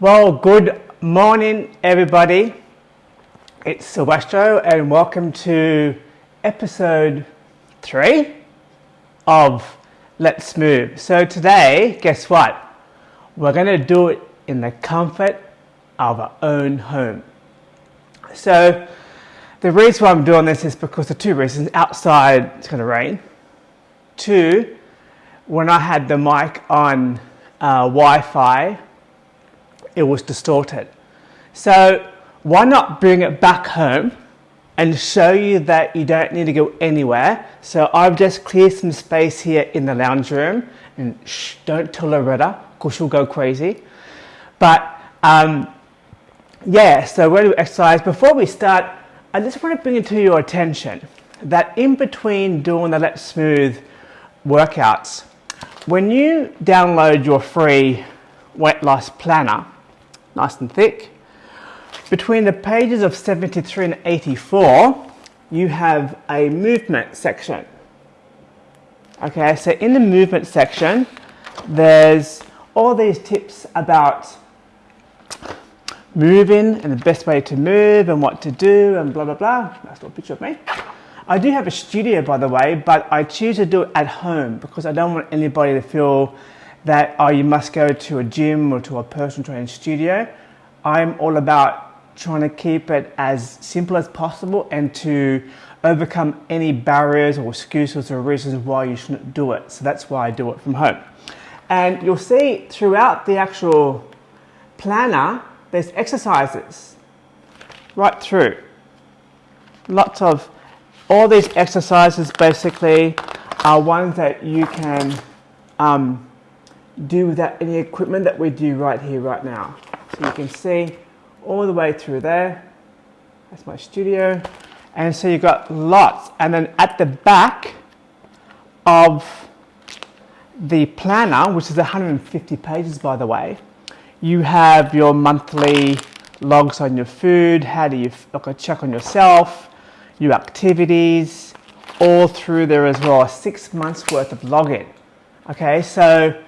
Well, good morning, everybody. It's Silvestro, and welcome to episode three of Let's Move. So, today, guess what? We're going to do it in the comfort of our own home. So, the reason why I'm doing this is because of two reasons. Outside, it's going to rain. Two, when I had the mic on uh, Wi Fi, it was distorted. So why not bring it back home and show you that you don't need to go anywhere. So I've just cleared some space here in the lounge room and shh, don't tell Loretta because she'll go crazy. But um, yeah, so we're going to exercise. Before we start, I just want to bring it to your attention that in between doing the Let's Move workouts, when you download your free weight loss planner, nice and thick. Between the pages of 73 and 84, you have a movement section. Okay, so in the movement section, there's all these tips about moving and the best way to move and what to do and blah blah blah. Nice little picture of me. I do have a studio by the way, but I choose to do it at home because I don't want anybody to feel that oh you must go to a gym or to a personal training studio. I'm all about trying to keep it as simple as possible and to overcome any barriers or excuses or reasons why you shouldn't do it. So that's why I do it from home. And you'll see throughout the actual planner, there's exercises right through. Lots of, all these exercises basically are ones that you can um, do without any equipment that we do right here, right now. So you can see all the way through there. That's my studio. And so you've got lots. And then at the back of the planner, which is 150 pages by the way, you have your monthly logs on your food, how do you look a check on yourself, your activities, all through there as well, six months worth of login. Okay, so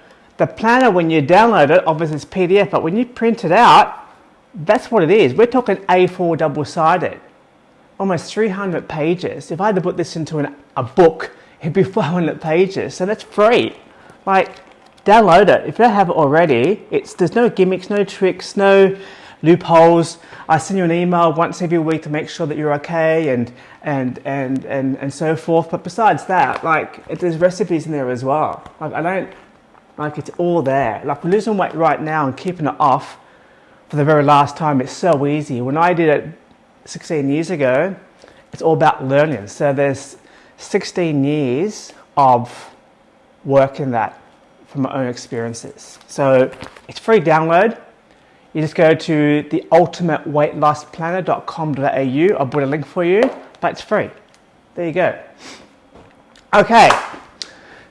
the planner, when you download it, obviously it's PDF, but when you print it out, that's what it is. We're talking A4 double-sided, almost 300 pages. If I had to put this into an, a book, it'd be 500 pages. So that's free. Like, download it. If you don't have it already, it's there's no gimmicks, no tricks, no loopholes. I send you an email once every week to make sure that you're okay and and and and, and so forth. But besides that, like there's recipes in there as well. Like I don't like it's all there. Like losing weight right now and keeping it off for the very last time, it's so easy. When I did it 16 years ago, it's all about learning. So there's 16 years of work in that from my own experiences. So it's free download. You just go to the ultimateweightlossplanner.com.au. I'll put a link for you, but it's free. There you go. Okay.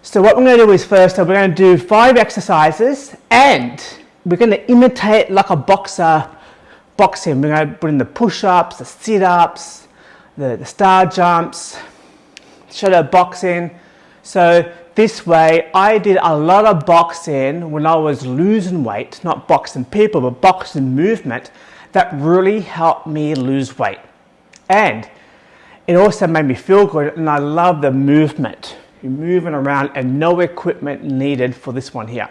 So what we're going to do is first, we're going to do five exercises and we're going to imitate like a boxer boxing. We're going to put in the push-ups, the sit-ups, the, the star jumps, shadow boxing. So this way, I did a lot of boxing when I was losing weight, not boxing people, but boxing movement that really helped me lose weight. And it also made me feel good and I love the movement. You're moving around and no equipment needed for this one here.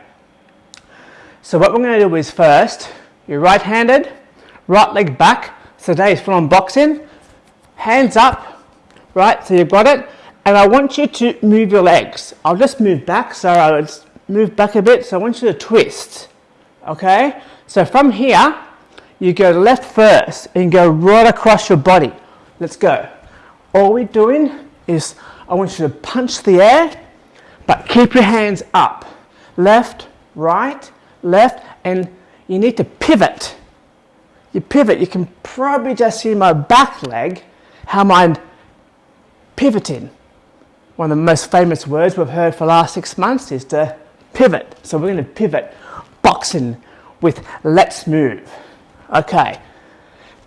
So what we're going to do is first, you're right-handed, right leg back. So today is full on boxing. Hands up, right, so you've got it. And I want you to move your legs. I'll just move back, so I'll move back a bit. So I want you to twist, okay? So from here, you go left first and go right across your body. Let's go. All we're doing is I want you to punch the air, but keep your hands up. Left, right, left, and you need to pivot. You pivot, you can probably just see my back leg, how I'm pivoting. One of the most famous words we've heard for the last six months is to pivot. So we're going to pivot boxing with let's move. Okay,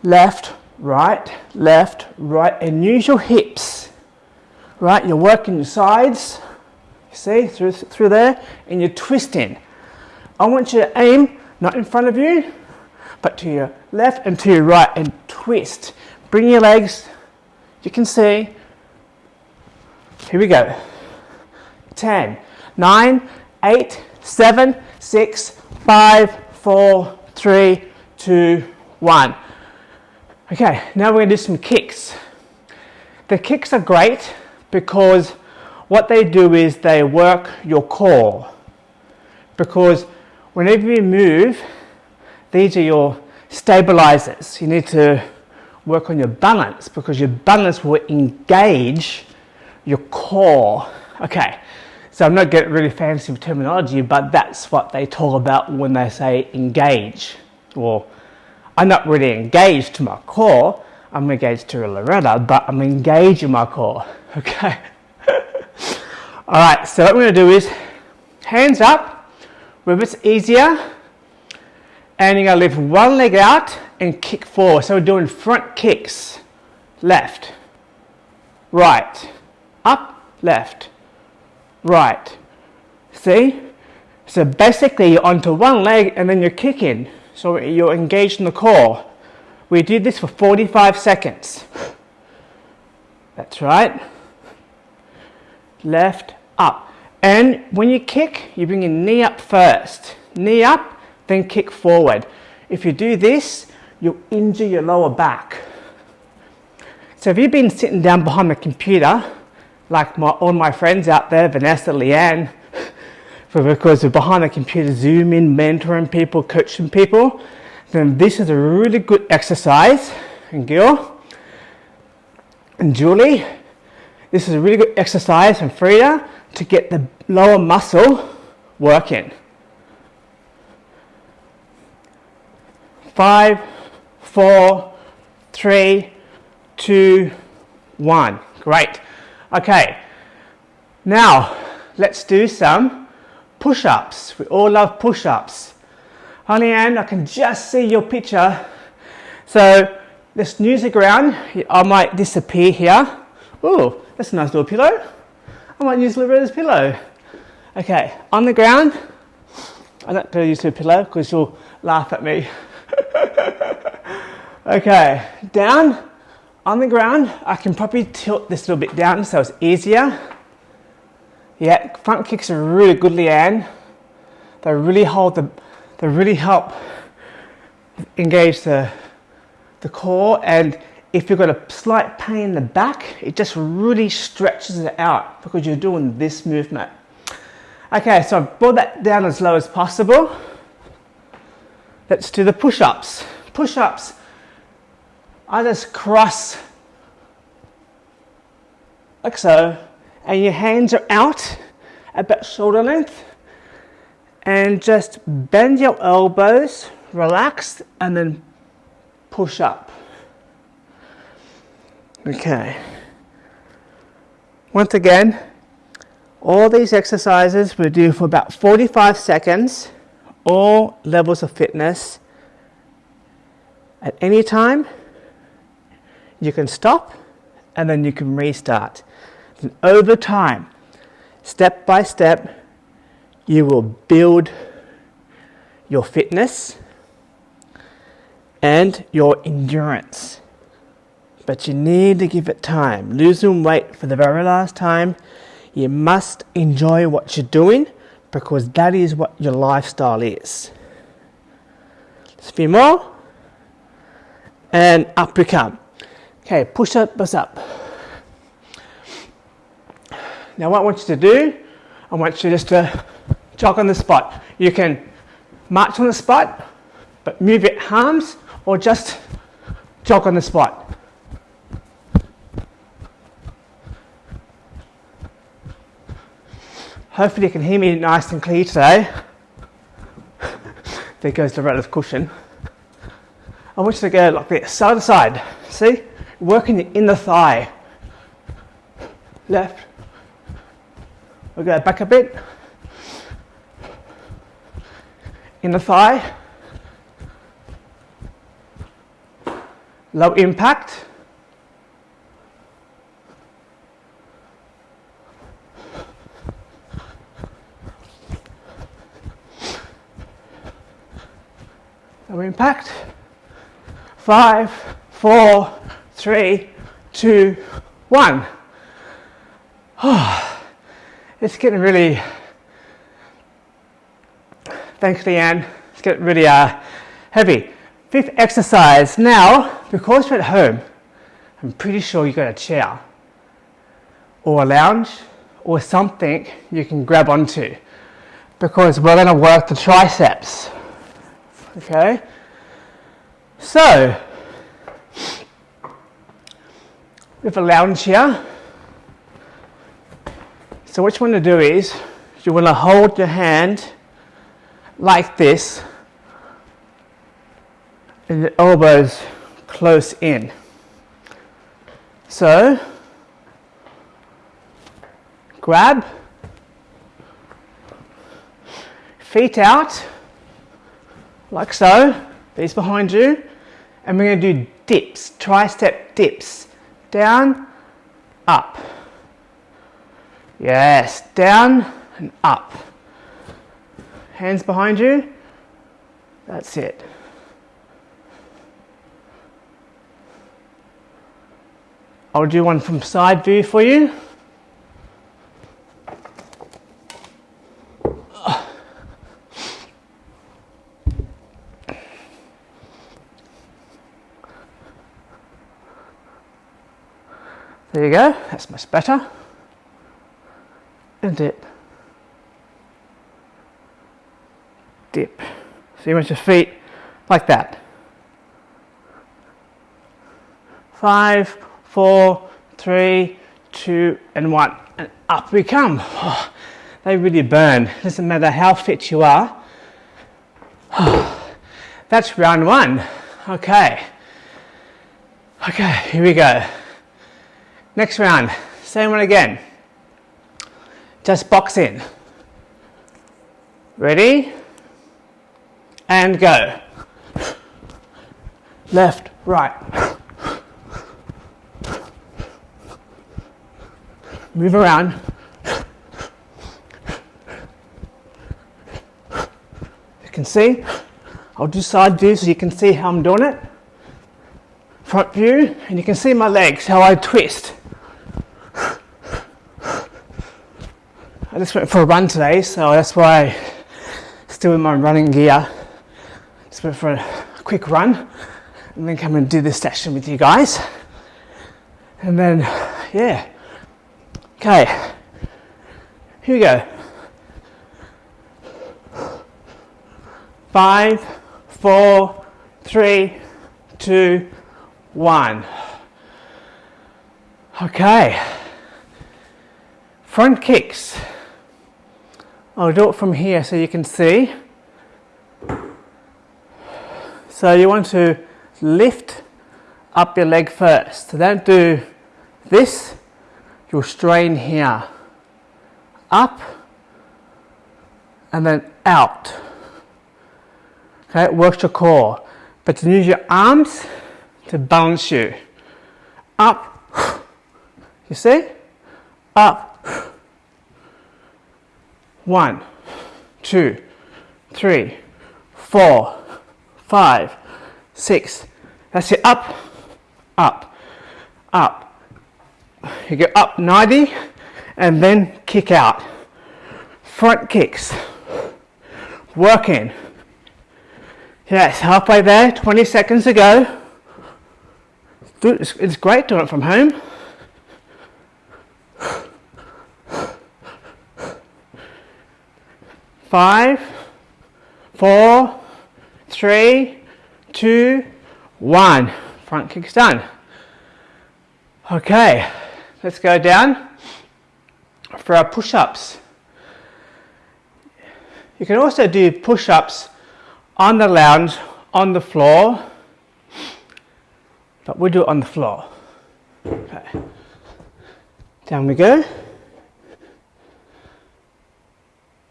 left, right, left, right, and use your hips right? You're working your sides, you see, through, through there, and you're twisting. I want you to aim, not in front of you, but to your left and to your right and twist. Bring your legs, you can see. Here we go. 10, 9, 8, 7, 6, 5, 4, 3, 2, 1. Okay, now we're going to do some kicks. The kicks are great because what they do is they work your core. Because whenever you move, these are your stabilizers. You need to work on your balance because your balance will engage your core. Okay, so I'm not getting really fancy with terminology, but that's what they talk about when they say engage. Well, I'm not really engaged to my core, I'm engaged to a Loretta, but I'm engaged in my core. Okay. All right, so what going to do is hands up, where it's easier, and you're to lift one leg out and kick forward. So we're doing front kicks, left, right, up, left, right. See? So basically you're onto one leg and then you're kicking. So you're engaged in the core. We did this for 45 seconds. That's right left, up. And when you kick, you bring your knee up first. Knee up, then kick forward. If you do this, you'll injure your lower back. So if you've been sitting down behind the computer, like my, all my friends out there, Vanessa, Leanne, because we're behind the computer, zooming, mentoring people, coaching people, then this is a really good exercise. And Gil and Julie, this is a really good exercise and Frida to get the lower muscle working. Five, four, three, two, one. Great. Okay. Now, let's do some push-ups. We all love push-ups. Honey Ann, I can just see your picture. So let's snooze the ground. I might disappear here. Oh, that's a nice little pillow. I might use Loretta's pillow. Okay, on the ground. I'm not going to use her pillow because she'll laugh at me. okay, down on the ground. I can probably tilt this a little bit down so it's easier. Yeah, front kicks are really good, Leanne. They really hold the, they really help engage the, the core and if you've got a slight pain in the back, it just really stretches it out because you're doing this movement. Okay, so I've brought that down as low as possible. Let's do the push-ups. Push-ups, I just cross like so, and your hands are out about shoulder length, and just bend your elbows, relax, and then push up. Okay. Once again, all these exercises we do for about 45 seconds, all levels of fitness. At any time, you can stop and then you can restart. And over time, step by step, you will build your fitness and your endurance but you need to give it time. Losing weight for the very last time, you must enjoy what you're doing because that is what your lifestyle is. A few more. And up you come. Okay, push up, bust up. Now, what I want you to do, I want you just to jog on the spot. You can march on the spot, but move your arms or just jog on the spot. Hopefully you can hear me nice and clear today. there goes the relative cushion. I want you to go like this, side to side. See? Working in the inner thigh. Left. We'll go back a bit. Inner thigh. Low impact. No impact. Five, four, three, two, one. Oh, it's getting really, thanks Leanne, it's getting really uh, heavy. Fifth exercise. Now, because you're at home, I'm pretty sure you got a chair or a lounge or something you can grab onto because we're going to work the triceps. Okay? So, have a lounge here. So what you want to do is you want to hold your hand like this and the elbows close in. So, grab, feet out, like so, knees behind you, and we're going to do dips, tricep dips, down, up. Yes, down and up. Hands behind you, that's it. I'll do one from side view for you. There you go, that's much better. And dip. Dip. So you want your feet like that. Five, four, three, two, and one. And up we come. Oh, they really burn. Doesn't matter how fit you are. Oh, that's round one. Okay. Okay, here we go. Next round, same one again. Just box in. Ready? And go. Left, right. Move around. You can see. I'll do side view so you can see how I'm doing it. Front view, and you can see my legs, how I twist. I just went for a run today, so that's why I'm still in my running gear. Just for a quick run and then come and do this session with you guys. And then, yeah. Okay, here we go. Five, four, three, two, one. Okay, front kicks. I'll do it from here so you can see. So you want to lift up your leg first. Don't do this, you'll strain here. Up and then out. Okay, it works your core. But to use your arms to balance you. Up, you see? Up, one, two, three, four, five, six. That's it. Up, up, up. You go up 90 and then kick out. Front kicks. Working. Yes, halfway there, 20 seconds to go. It's great doing it from home. five, four, three, two, one. Front kick's done. Okay, let's go down for our push-ups. You can also do push-ups on the lounge, on the floor, but we'll do it on the floor. Okay, down we go.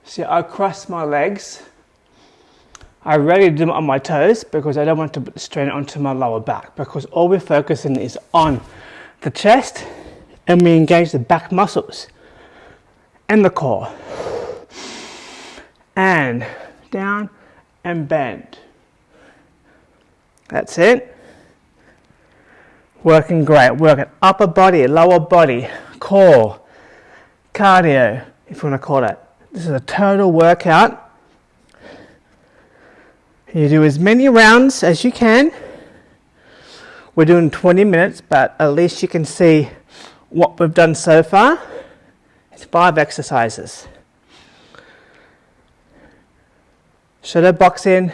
See, I cross my legs. I rarely do them on my toes because I don't want to strain it onto my lower back because all we're focusing is on the chest and we engage the back muscles and the core. And down and bend. That's it. Working great. Working upper body, lower body, core, cardio, if you want to call it. This is a total workout. You do as many rounds as you can. We're doing 20 minutes, but at least you can see what we've done so far. It's five exercises. Shadow boxing,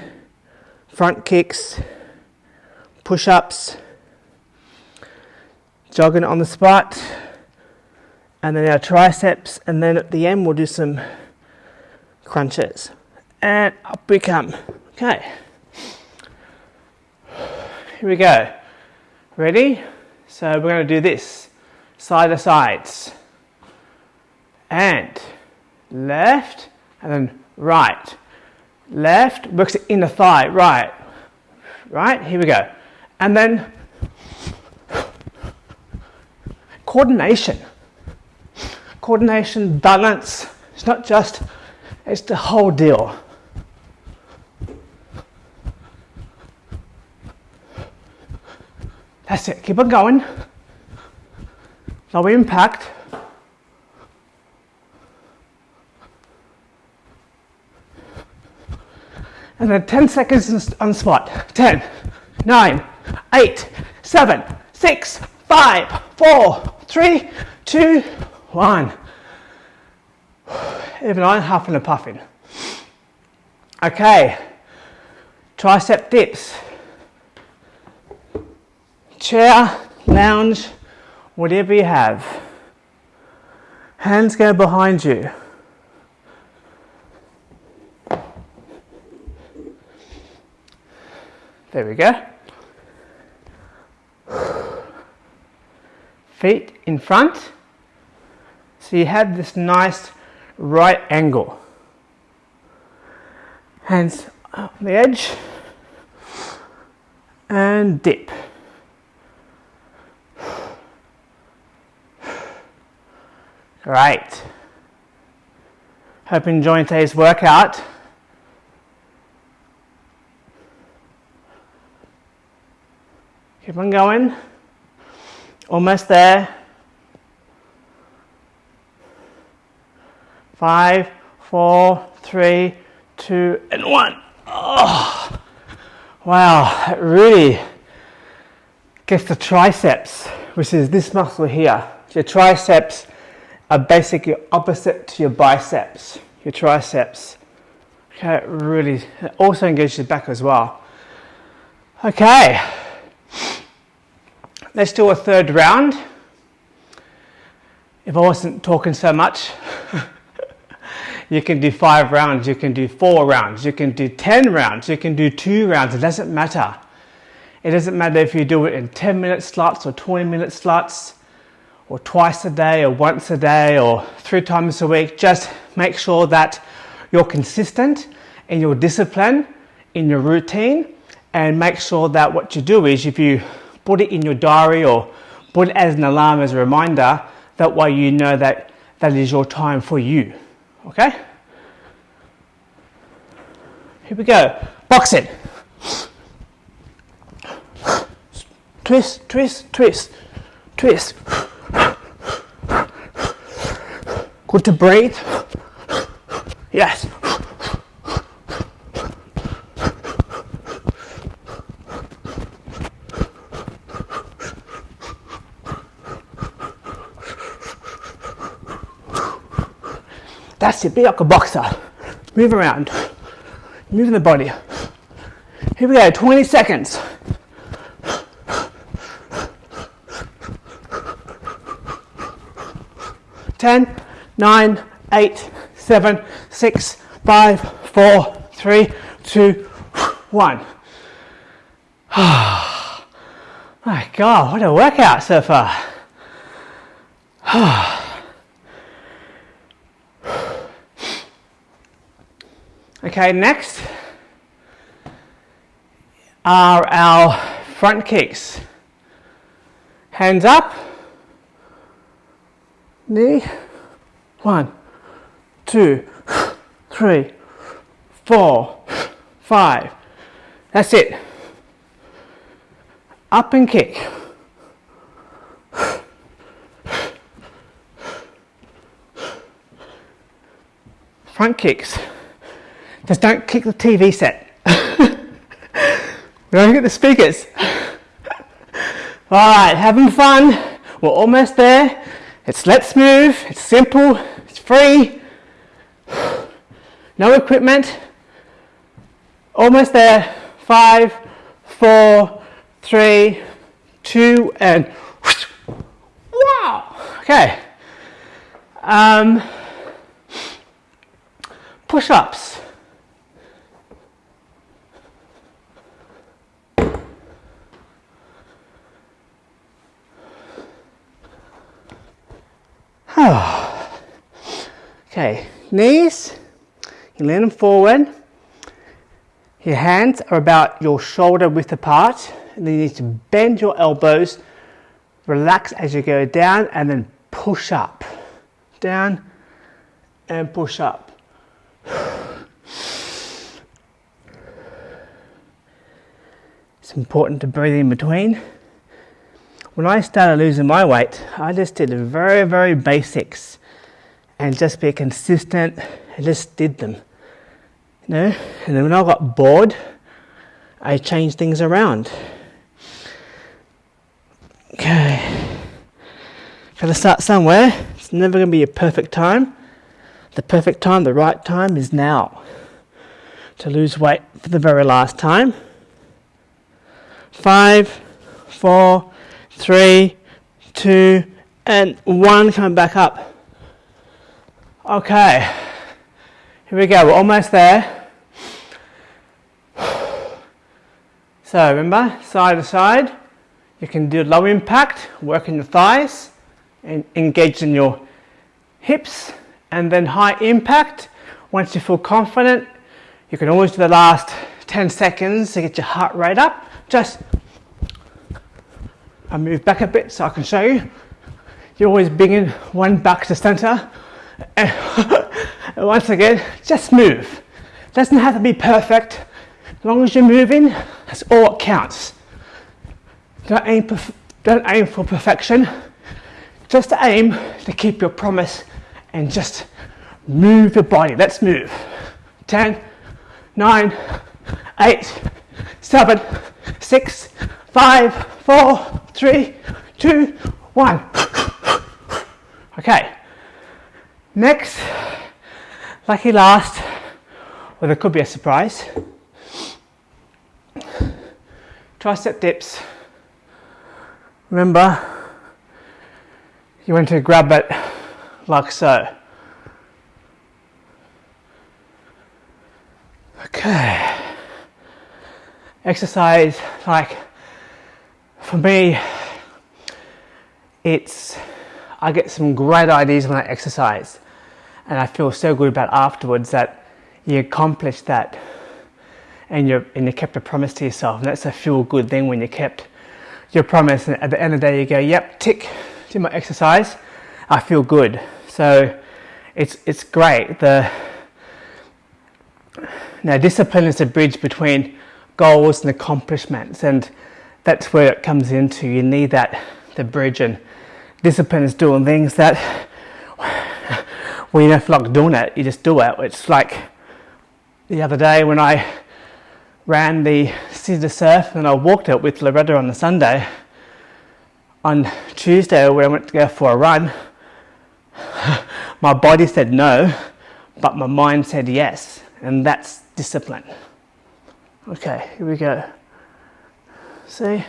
front kicks, push ups, jogging on the spot, and then our triceps, and then at the end we'll do some crunches. And up we come. Okay. Here we go. Ready? So we're going to do this side to sides. And left, and then right. Left works in the thigh, right. Right, here we go. And then coordination. Coordination, balance. It's not just, it's the whole deal. That's it. Keep on going. Low impact. And then 10 seconds on spot. 10, 9, 8, 7, 6, 5, 4, 3, 2, 1. Even I'm huffing and puffing. Okay, tricep dips. Chair, lounge, whatever you have. Hands go behind you. There we go. Feet in front. So you have this nice right angle. Hands on the edge and dip. Great. Hope you enjoyed today's workout. Keep on going. Almost there. Five, four, three, two, and one. Oh, wow, really gets the triceps, which is this muscle here. Your triceps are basically opposite to your biceps, your triceps. Okay, really also engages your back as well. Okay. Let's do a third round. If I wasn't talking so much, you can do five rounds, you can do four rounds, you can do 10 rounds, you can do two rounds, it doesn't matter. It doesn't matter if you do it in 10 minute slots or 20 minute slots or twice a day or once a day or three times a week. Just make sure that you're consistent in your discipline, in your routine, and make sure that what you do is if you put it in your diary or put it as an alarm as a reminder. That way you know that that is your time for you. Okay? Here we go. Box it. Twist, twist, twist, twist. Good to breathe. Yes. That's it, be like a boxer. Move around. Moving the body. Here we go, 20 seconds. Ten, nine, eight, seven, six, five, four, three, two, one. My God, what a workout so far. Okay, next are our front kicks. Hands up, knee, one, two, three, four, five. That's it. Up and kick. Front kicks. Just don't kick the TV set. we don't get the speakers. All right, having fun. We're almost there. It's let's move. It's simple. It's free. No equipment. Almost there. Five, four, three, two, and wow. Okay. Um, push-ups. okay, knees, you lean them forward. Your hands are about your shoulder width apart, and then you need to bend your elbows, relax as you go down, and then push up. Down and push up. It's important to breathe in between. When I started losing my weight, I just did the very, very basics and just be consistent and just did them. You know? And then when I got bored, I changed things around. Okay. Gotta start somewhere. It's never gonna be a perfect time. The perfect time, the right time is now. To lose weight for the very last time five, four, three, two, and one coming back up. Okay, here we go, we're almost there. So remember, side to side, you can do low impact, work in the thighs, and engage in your hips, and then high impact. Once you feel confident, you can always do the last 10 seconds to get your heart rate up just I move back a bit so I can show you. You're always bringing one back to center. And once again, just move. Doesn't have to be perfect. As long as you're moving, that's all that counts. Don't aim, don't aim for perfection. Just aim to keep your promise and just move your body. Let's move. 10, 9, 8, 7, six, five, four, three, two, one. Okay. Next, lucky last, or there could be a surprise. Tricep dips. Remember, you want to grab it like so. Okay exercise like for me it's I get some great ideas when I exercise. And I feel so good about afterwards that you accomplished that and you and you kept a promise to yourself. And that's a feel good thing when you kept your promise. And at the end of the day you go yep tick do my exercise. I feel good. So it's it's great. The now discipline is the bridge between goals and accomplishments and that's where it comes into. You need that the bridge and discipline is doing things that when you don't feel like doing it. You just do it. It's like the other day when I ran the to Surf and I walked it with Loretta on the Sunday. On Tuesday when I went to go for a run my body said no but my mind said yes and that's discipline Okay, here we go. See,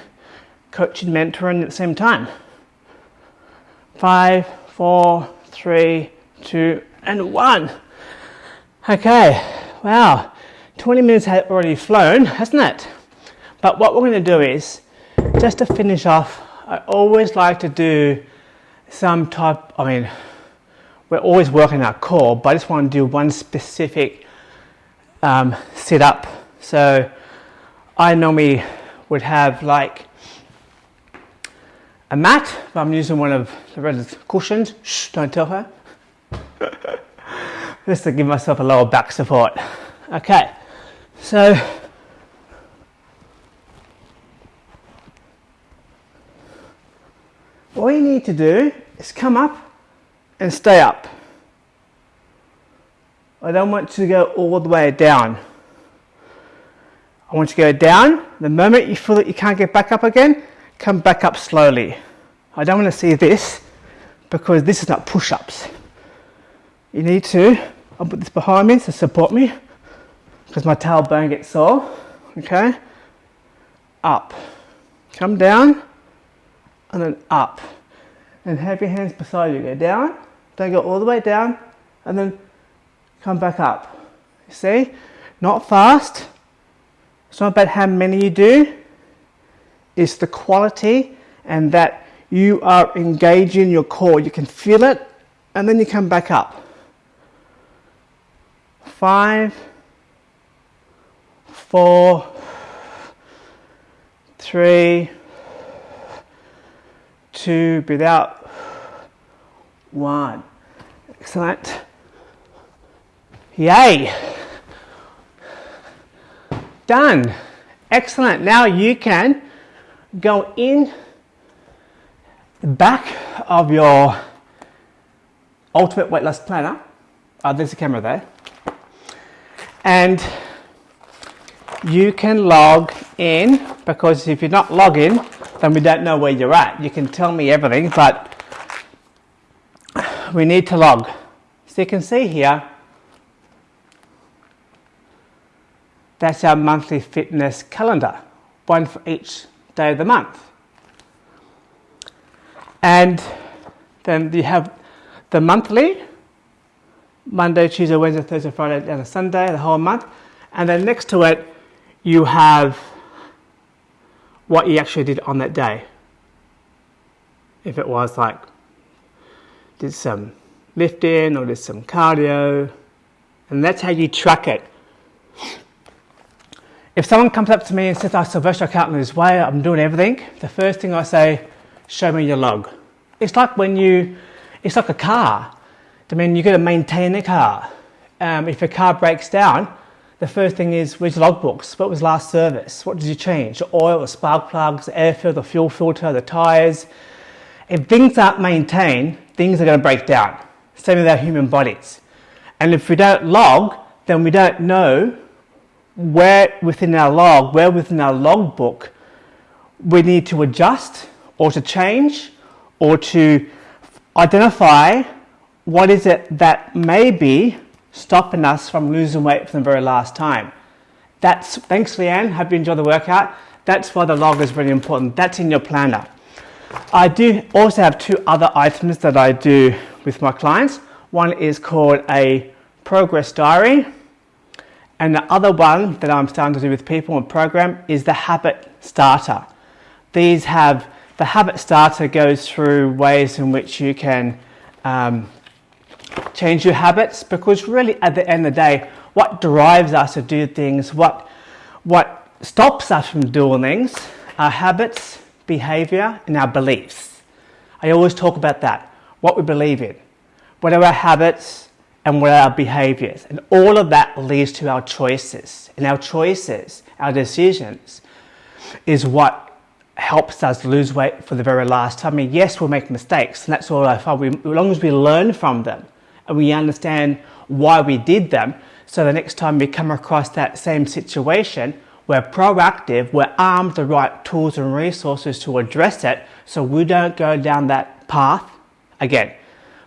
coaching, mentoring at the same time. Five, four, three, two, and one. Okay, wow, 20 minutes has already flown, hasn't it? But what we're going to do is, just to finish off, I always like to do some type, I mean, we're always working our core, but I just want to do one specific um, sit up so I normally would have like a mat, but I'm using one of the red cushions. Shh, don't tell her. Just to give myself a lower back support. Okay, so all you need to do is come up and stay up. I don't want to go all the way down. I want you to go down. The moment you feel that you can't get back up again, come back up slowly. I don't want to see this because this is not push-ups. You need to, I'll put this behind me to support me because my tailbone gets sore. Okay? Up. Come down and then up. And have your hands beside you. Go down, don't go all the way down, and then come back up. You see? Not fast. It's not about how many you do. It's the quality and that you are engaging your core. You can feel it and then you come back up. Five, four, three, two, breathe out, one. Excellent. Yay! Done. Excellent. Now you can go in the back of your ultimate weight loss planner. Oh, there's a camera there. And you can log in because if you're not logging, then we don't know where you're at. You can tell me everything, but we need to log. So you can see here, that's our monthly fitness calendar, one for each day of the month. And then you have the monthly, Monday, Tuesday, Wednesday, Thursday, Friday, and Sunday, the whole month. And then next to it, you have what you actually did on that day. If it was like, did some lifting or did some cardio, and that's how you track it. If someone comes up to me and says, oh, Sylvester, I can't lose weight, I'm doing everything, the first thing I say, show me your log. It's like when you, it's like a car. I mean, you've got to maintain a car. Um, if a car breaks down, the first thing is, where's your logbooks? What was last service? What did you change? The oil, the spark plugs, the air filter, the fuel filter, the tyres. If things aren't maintained, things are going to break down. Same with our human bodies. And if we don't log, then we don't know where within our log, where within our logbook we need to adjust or to change or to identify what is it that may be stopping us from losing weight for the very last time. That's, thanks Leanne, hope you enjoy the workout. That's why the log is really important. That's in your planner. I do also have two other items that I do with my clients. One is called a progress diary and the other one that I'm starting to do with people in program is the habit starter. These have, the habit starter goes through ways in which you can um, change your habits because really at the end of the day, what drives us to do things, what, what stops us from doing things, our habits, behavior, and our beliefs. I always talk about that, what we believe in. What are our habits, and what are our behaviors. And all of that leads to our choices. And our choices, our decisions, is what helps us lose weight for the very last time. I mean, yes, we'll make mistakes, and that's all I find. We, as long as we learn from them and we understand why we did them, so the next time we come across that same situation, we're proactive, we're armed the right tools and resources to address it so we don't go down that path again.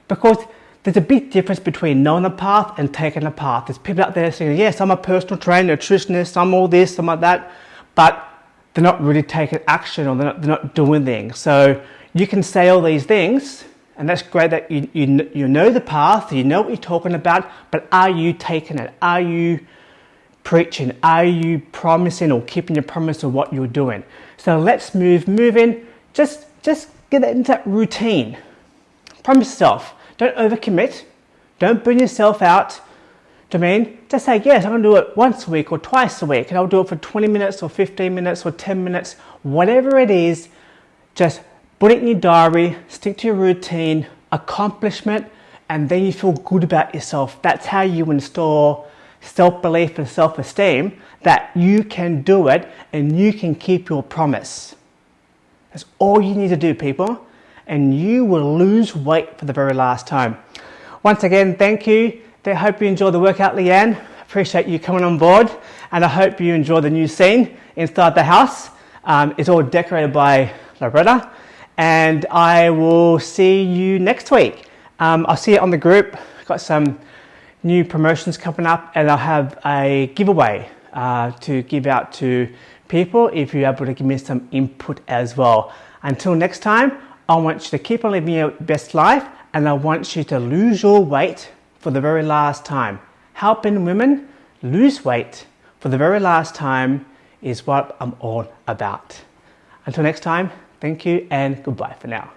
Because there's a big difference between knowing a path and taking a path. There's people out there saying, yes, I'm a personal trainer, nutritionist, I'm all this, I'm all that, but they're not really taking action or they're not, they're not doing things. So you can say all these things, and that's great that you, you, you know the path, you know what you're talking about, but are you taking it? Are you preaching? Are you promising or keeping your promise of what you're doing? So let's move, in, just, just get into that routine. Promise yourself. Don't overcommit. Don't burn yourself out. Do you mean? Just say, yes, I'm going to do it once a week or twice a week, and I'll do it for 20 minutes or 15 minutes or 10 minutes, whatever it is. Just put it in your diary, stick to your routine, accomplishment, and then you feel good about yourself. That's how you install self belief and self esteem that you can do it and you can keep your promise. That's all you need to do, people. And you will lose weight for the very last time. Once again, thank you. I hope you enjoy the workout, Leanne. Appreciate you coming on board, and I hope you enjoy the new scene inside the house. Um, it's all decorated by Loretta, and I will see you next week. Um, I'll see you on the group. Got some new promotions coming up, and I'll have a giveaway uh, to give out to people if you're able to give me some input as well. Until next time, I want you to keep on living your best life and I want you to lose your weight for the very last time. Helping women lose weight for the very last time is what I'm all about. Until next time, thank you and goodbye for now.